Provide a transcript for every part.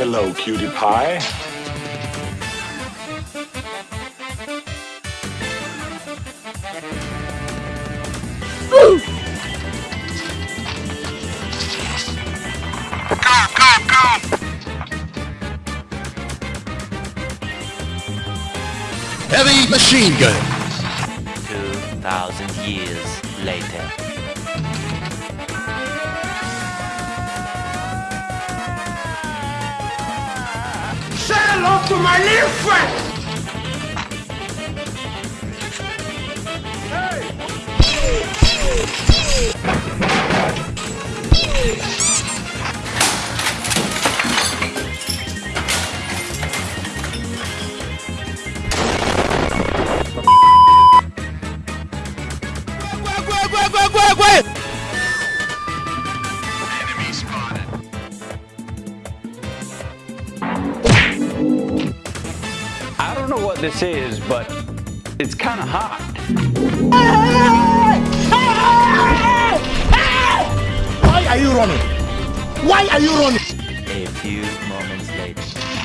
Hello, cutie pie. Go, go, go! Heavy machine gun. 2,000 years later. Hello to my little friend! This is, but it's kind of hot. Why are you running? Why are you running? A few moments later.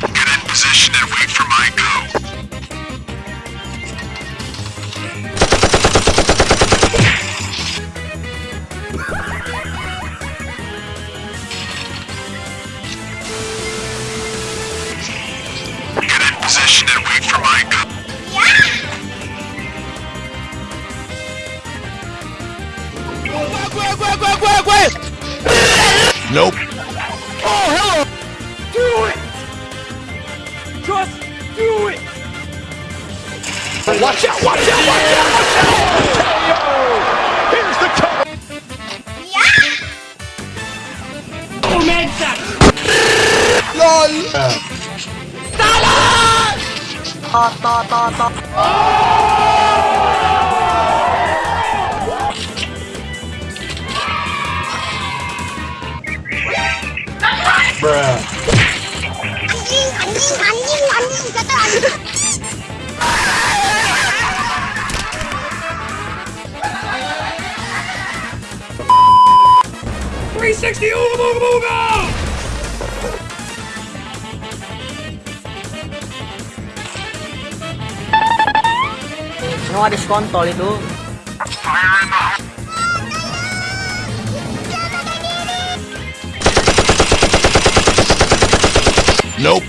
Get in position and wait for Nope. Oh, hello! Do it! Just do it! Watch out! Watch out! Watch out! Watch out! Here's the cover. Bruh. Oh, anjing, ada skontol itu. Nope.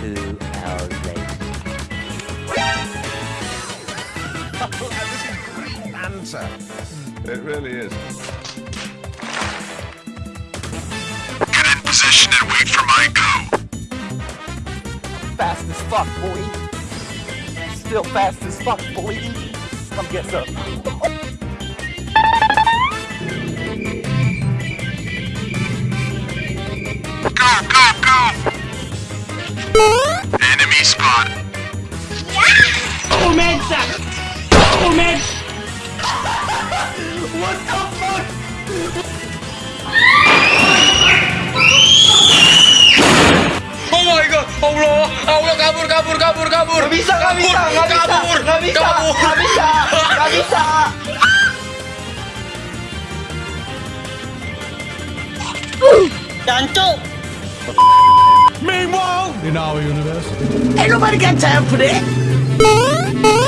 Two hours later. It really is. Get in position and wait for my go. Fast as fuck, boy. Still fast as fuck, boy. Come get some. Jancuk! In our universe. Ain't nobody got time for that!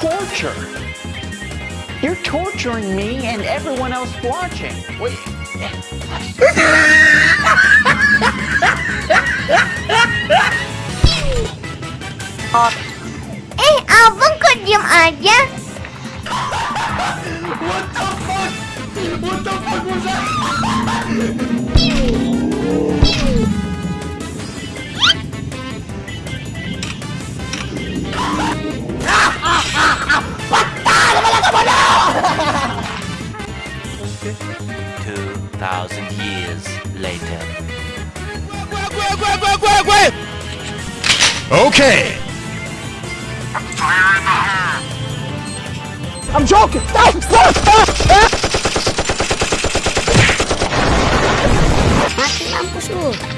Torture. You're torturing me and everyone else watching. Wait. hot. Eh, abang kok diem aja? Two thousand years later. Okay. I'm joking. Mati mampus lu.